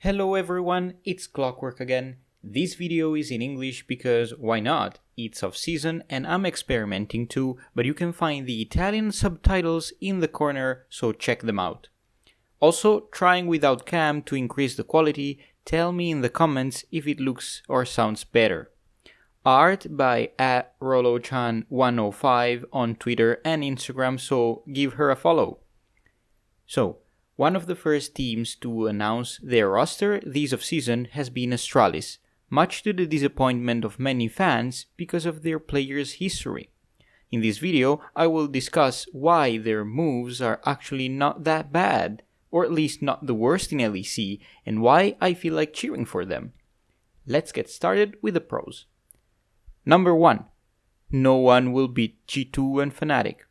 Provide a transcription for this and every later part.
Hello everyone, it's Clockwork again. This video is in English because why not? It's off season and I'm experimenting too, but you can find the Italian subtitles in the corner, so check them out. Also, trying without cam to increase the quality, tell me in the comments if it looks or sounds better. Art by at Rolochan105 on Twitter and Instagram, so give her a follow. So, one of the first teams to announce their roster this off-season has been Astralis, much to the disappointment of many fans because of their players' history. In this video, I will discuss why their moves are actually not that bad, or at least not the worst in LEC, and why I feel like cheering for them. Let's get started with the pros. Number 1. No one will beat G2 and Fnatic.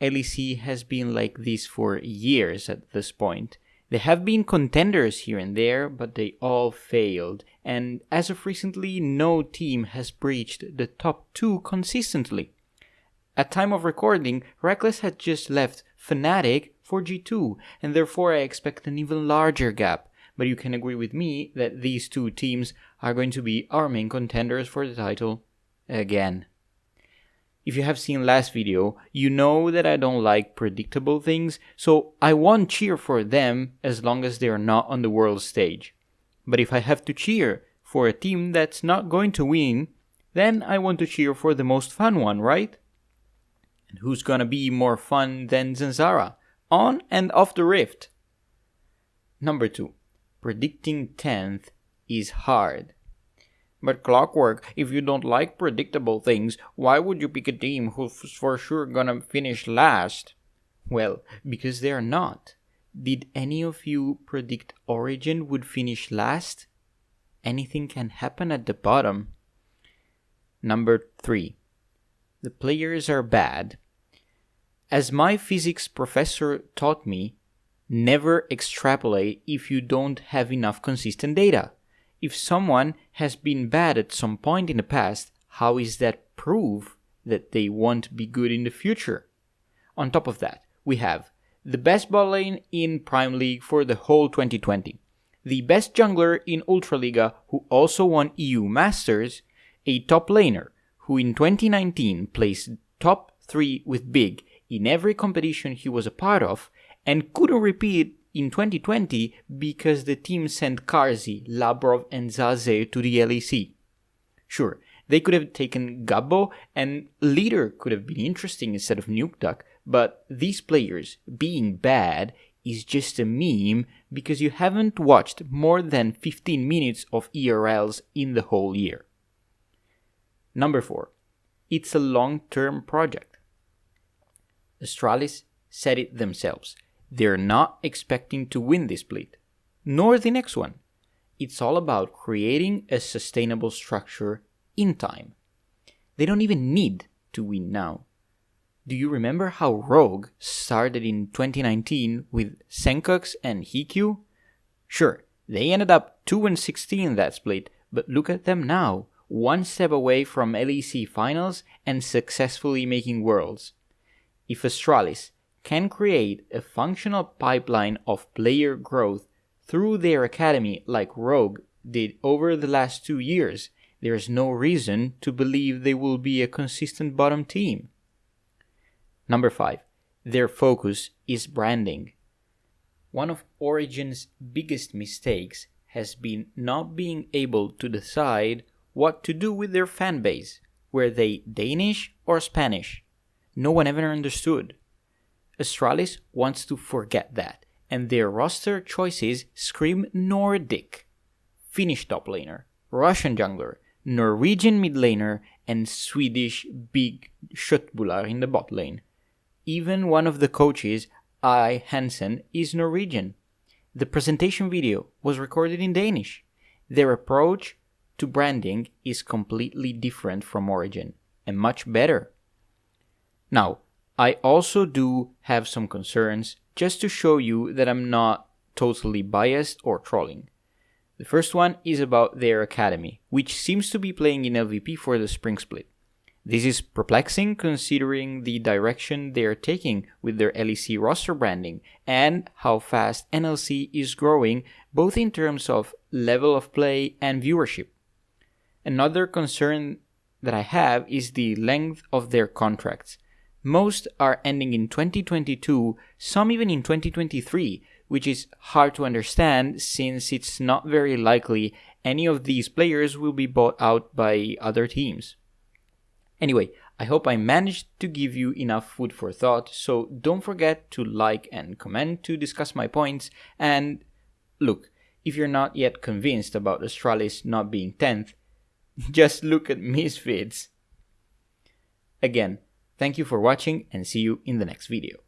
LEC has been like this for years at this point. There have been contenders here and there, but they all failed, and as of recently, no team has breached the top 2 consistently. At time of recording, Rekkles had just left Fnatic for G2, and therefore I expect an even larger gap. But you can agree with me that these two teams are going to be our main contenders for the title again. If you have seen last video, you know that I don't like predictable things, so I won't cheer for them as long as they are not on the world stage. But if I have to cheer for a team that's not going to win, then I want to cheer for the most fun one, right? And who's gonna be more fun than Zanzarah? On and off the rift. Number 2. Predicting 10th is hard. But Clockwork, if you don't like predictable things, why would you pick a team who's for sure gonna finish last? Well, because they're not. Did any of you predict Origin would finish last? Anything can happen at the bottom. Number 3. The players are bad. As my physics professor taught me, never extrapolate if you don't have enough consistent data if someone has been bad at some point in the past, how is that proof that they won't be good in the future? On top of that, we have the best bot lane in Prime League for the whole 2020, the best jungler in Ultraliga who also won EU Masters, a top laner who in 2019 placed top 3 with Big in every competition he was a part of and couldn't repeat in 2020 because the team sent Carzzy, Labrov, and Zaze to the LEC. Sure, they could have taken Gabbo, and Leader could have been interesting instead of Nukeduck, but these players being bad is just a meme because you haven't watched more than 15 minutes of ERLs in the whole year. Number 4. It's a long term project. Astralis said it themselves. They're not expecting to win this split, nor the next one. It's all about creating a sustainable structure in time. They don't even need to win now. Do you remember how Rogue started in 2019 with Sencux and Hikyu? Sure, they ended up 2 and 16 that split, but look at them now, one step away from LEC finals and successfully making worlds. If Astralis can create a functional pipeline of player growth through their academy like Rogue did over the last two years, there is no reason to believe they will be a consistent bottom team. Number 5. Their focus is branding. One of Origin's biggest mistakes has been not being able to decide what to do with their fanbase. Were they Danish or Spanish? No one ever understood. Astralis wants to forget that, and their roster choices scream Nordic. Finnish top laner, Russian jungler, Norwegian mid laner, and Swedish big Köttbullar in the bot lane. Even one of the coaches, I. Hansen, is Norwegian. The presentation video was recorded in Danish. Their approach to branding is completely different from Origin, and much better. Now, I also do have some concerns just to show you that I'm not totally biased or trolling. The first one is about their academy, which seems to be playing in LVP for the spring split. This is perplexing considering the direction they are taking with their LEC roster branding and how fast NLC is growing, both in terms of level of play and viewership. Another concern that I have is the length of their contracts. Most are ending in 2022, some even in 2023, which is hard to understand since it's not very likely any of these players will be bought out by other teams. Anyway, I hope I managed to give you enough food for thought, so don't forget to like and comment to discuss my points. And look, if you're not yet convinced about Astralis not being 10th, just look at Misfits. Again, thank you for watching and see you in the next video.